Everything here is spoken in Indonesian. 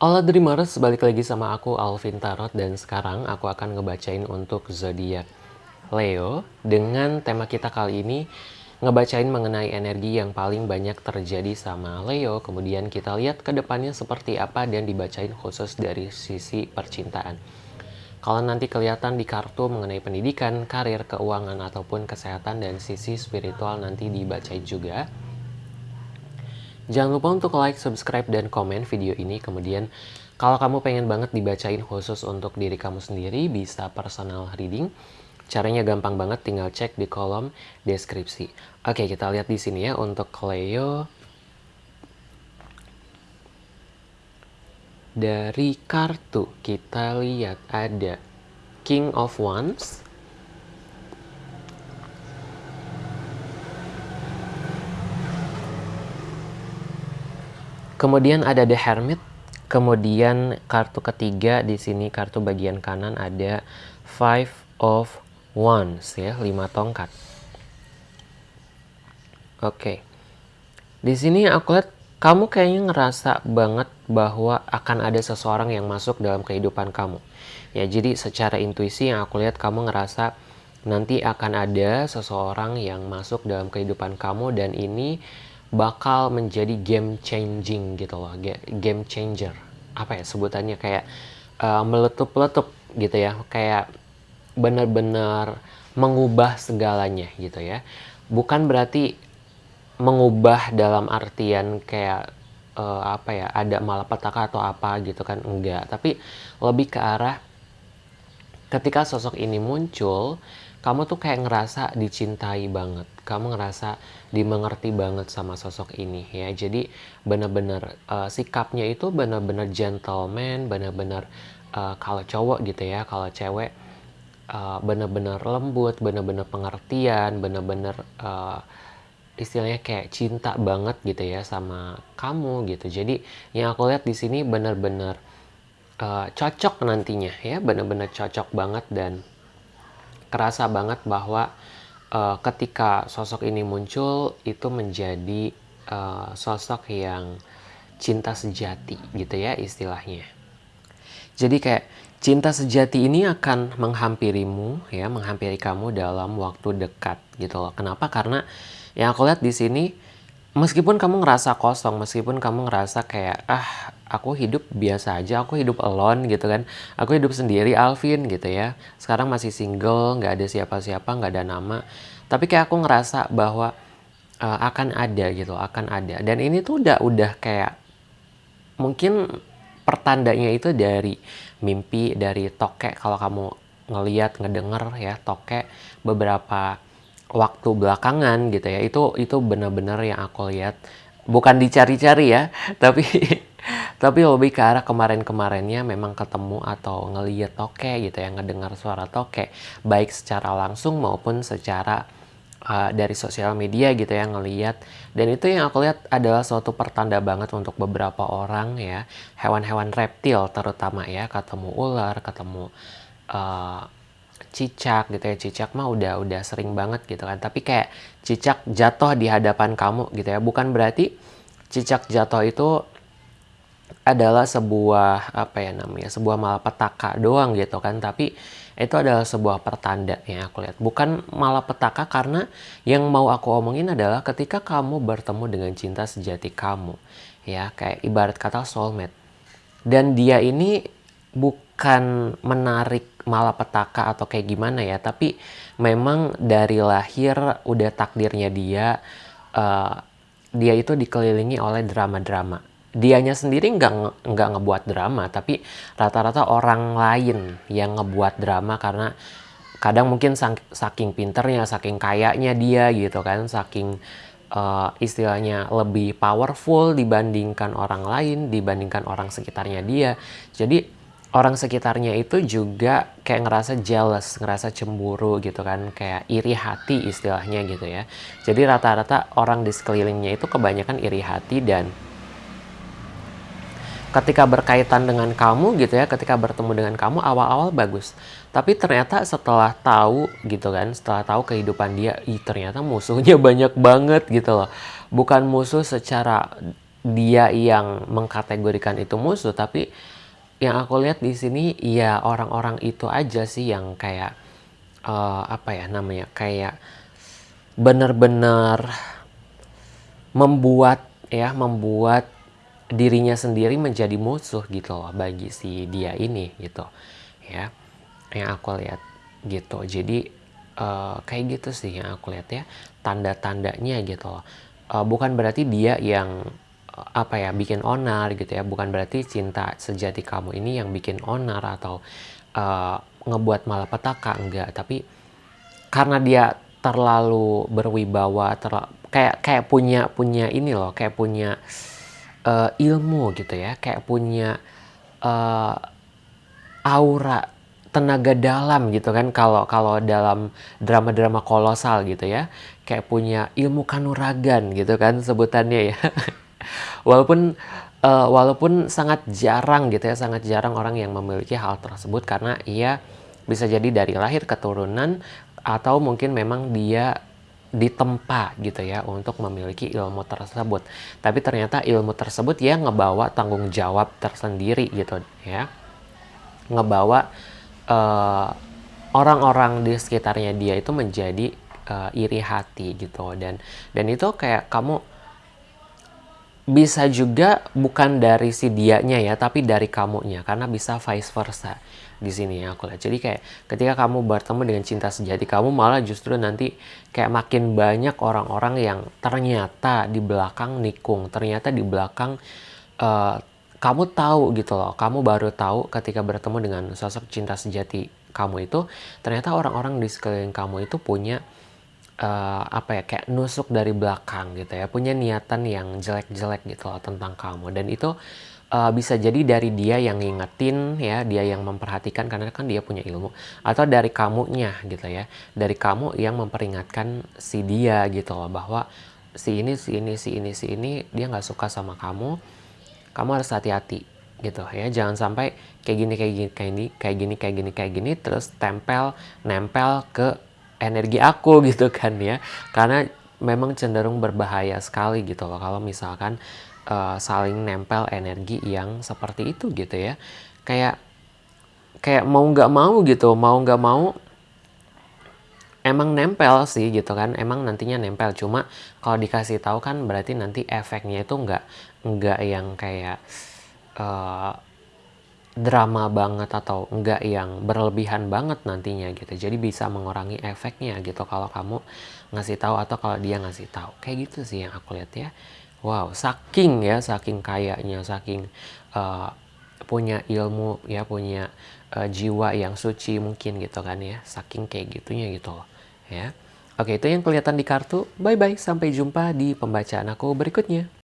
Halo Dreamers, balik lagi sama aku Alvin Tarot dan sekarang aku akan ngebacain untuk zodiak Leo dengan tema kita kali ini ngebacain mengenai energi yang paling banyak terjadi sama Leo. Kemudian kita lihat ke depannya seperti apa dan dibacain khusus dari sisi percintaan. Kalau nanti kelihatan di kartu mengenai pendidikan, karir, keuangan, ataupun kesehatan dan sisi spiritual nanti dibacain juga Jangan lupa untuk like, subscribe, dan komen video ini. Kemudian, kalau kamu pengen banget dibacain khusus untuk diri kamu sendiri, bisa personal reading. Caranya gampang banget, tinggal cek di kolom deskripsi. Oke, kita lihat di sini ya untuk Cleo. Dari kartu, kita lihat ada King of Wands, Kemudian ada The Hermit. Kemudian kartu ketiga di sini kartu bagian kanan ada Five of Wands ya, lima tongkat. Oke. Di sini aku lihat kamu kayaknya ngerasa banget bahwa akan ada seseorang yang masuk dalam kehidupan kamu. Ya, jadi secara intuisi yang aku lihat kamu ngerasa nanti akan ada seseorang yang masuk dalam kehidupan kamu dan ini bakal menjadi game changing gitu loh. Game changer. Apa ya sebutannya? Kayak uh, meletup-letup gitu ya. Kayak benar-benar mengubah segalanya gitu ya. Bukan berarti mengubah dalam artian kayak uh, apa ya ada malapetaka atau apa gitu kan? Enggak. Tapi lebih ke arah ketika sosok ini muncul kamu tuh kayak ngerasa dicintai banget. Kamu ngerasa dimengerti banget sama sosok ini ya. Jadi benar-benar uh, sikapnya itu benar-benar gentleman benar-benar uh, kalau cowok gitu ya kalau cewek uh, benar-benar lembut benar-benar pengertian benar-benar uh, istilahnya kayak cinta banget gitu ya sama kamu gitu. Jadi yang aku lihat di sini benar-benar uh, cocok nantinya ya. Benar-benar cocok banget dan kerasa banget bahwa uh, ketika sosok ini muncul itu menjadi uh, sosok yang cinta sejati gitu ya istilahnya. Jadi kayak cinta sejati ini akan menghampirimu ya, menghampiri kamu dalam waktu dekat gitu loh. Kenapa? Karena yang aku lihat di sini meskipun kamu ngerasa kosong, meskipun kamu ngerasa kayak ah aku hidup biasa aja, aku hidup alone gitu kan, aku hidup sendiri Alvin gitu ya. Sekarang masih single, nggak ada siapa-siapa, nggak ada nama. Tapi kayak aku ngerasa bahwa uh, akan ada gitu, akan ada. Dan ini tuh udah udah kayak mungkin pertandanya itu dari mimpi, dari tokek kalau kamu ngeliat, ngedenger ya tokek beberapa waktu belakangan gitu ya. Itu itu benar-benar yang aku lihat. Bukan dicari-cari ya tapi tapi lebih ke arah kemarin-kemarinnya memang ketemu atau ngeliat toke gitu ya ngedengar suara toke baik secara langsung maupun secara uh, dari sosial media gitu ya ngeliat. Dan itu yang aku lihat adalah suatu pertanda banget untuk beberapa orang ya. Hewan-hewan reptil terutama ya ketemu ular ketemu uh, cicak gitu ya. Cicak mah udah udah sering banget gitu kan. Tapi kayak cicak jatuh di hadapan kamu gitu ya. Bukan berarti cicak jatuh itu adalah sebuah apa ya namanya sebuah malapetaka doang gitu kan. Tapi itu adalah sebuah pertanda yang aku lihat. Bukan malapetaka karena yang mau aku omongin adalah ketika kamu bertemu dengan cinta sejati kamu ya. Kayak ibarat kata soulmate. Dan dia ini bukan menarik malapetaka atau kayak gimana ya tapi memang dari lahir udah takdirnya dia uh, dia itu dikelilingi oleh drama-drama. Dianya sendiri nggak nggak ngebuat drama tapi rata-rata orang lain yang ngebuat drama karena kadang mungkin saking pinternya saking kayaknya dia gitu kan saking uh, istilahnya lebih powerful dibandingkan orang lain dibandingkan orang sekitarnya dia. Jadi orang sekitarnya itu juga kayak ngerasa jealous, ngerasa cemburu gitu kan, kayak iri hati istilahnya gitu ya. Jadi rata-rata orang di sekelilingnya itu kebanyakan iri hati dan ketika berkaitan dengan kamu gitu ya, ketika bertemu dengan kamu awal-awal bagus. Tapi ternyata setelah tahu gitu kan, setelah tahu kehidupan dia, ih ternyata musuhnya banyak banget gitu loh. Bukan musuh secara dia yang mengkategorikan itu musuh, tapi yang aku lihat di sini ya orang-orang itu aja sih yang kayak uh, apa ya namanya kayak benar-benar membuat ya membuat dirinya sendiri menjadi musuh gitu loh bagi si dia ini gitu ya yang aku lihat gitu. Jadi uh, kayak gitu sih yang aku lihat ya tanda-tandanya gitu loh. Uh, bukan berarti dia yang apa ya bikin onar gitu ya. Bukan berarti cinta sejati kamu ini yang bikin onar atau uh, ngebuat malapetaka enggak. Tapi karena dia terlalu berwibawa terlalu, kayak kayak punya punya ini loh kayak punya uh, ilmu gitu ya. Kayak punya uh, aura tenaga dalam gitu kan. Kalau kalau dalam drama-drama kolosal gitu ya. Kayak punya ilmu kanuragan gitu kan sebutannya ya walaupun uh, walaupun sangat jarang gitu ya sangat jarang orang yang memiliki hal tersebut karena ia bisa jadi dari lahir keturunan atau mungkin memang dia ditempa gitu ya untuk memiliki ilmu tersebut. Tapi ternyata ilmu tersebut ya ngebawa tanggung jawab tersendiri gitu ya. Ngebawa uh, orang-orang di sekitarnya dia itu menjadi uh, iri hati gitu. Dan dan itu kayak kamu bisa juga bukan dari si dianya ya, tapi dari kamunya karena bisa vice versa di sini ya aku lihat. Jadi kayak ketika kamu bertemu dengan cinta sejati kamu malah justru nanti kayak makin banyak orang-orang yang ternyata di belakang nikung, ternyata di belakang uh, kamu tahu gitu loh, kamu baru tahu ketika bertemu dengan sosok cinta sejati kamu itu ternyata orang-orang di sekeliling kamu itu punya uh, apa ya kayak nusuk dari belakang gitu ya punya niatan yang jelek-jelek gitu loh tentang kamu. Dan itu uh, bisa jadi dari dia yang ngingetin ya dia yang memperhatikan karena kan dia punya ilmu atau dari kamunya gitu ya dari kamu yang memperingatkan si dia gitu loh bahwa si ini si ini si ini si ini dia nggak suka sama kamu kamu harus hati-hati gitu ya. Jangan sampai kayak gini kayak gini kayak gini kayak gini kayak gini kayak gini terus tempel nempel ke energi aku gitu kan ya. Karena memang cenderung berbahaya sekali gitu loh kalau misalkan uh, saling nempel energi yang seperti itu gitu ya. Kayak kayak mau nggak mau gitu mau nggak mau emang nempel sih gitu kan emang nantinya nempel. Cuma kalau dikasih tahu kan berarti nanti efeknya itu nggak nggak yang kayak uh, drama banget atau enggak yang berlebihan banget nantinya gitu. Jadi bisa mengurangi efeknya gitu kalau kamu ngasih tahu atau kalau dia ngasih tahu. Kayak gitu sih yang aku lihat ya. Wow, saking ya, saking kayaknya, saking uh, punya ilmu ya, punya uh, jiwa yang suci mungkin gitu kan ya. Saking kayak gitunya gitu loh ya. Oke, itu yang kelihatan di kartu. Bye bye, sampai jumpa di pembacaan aku berikutnya.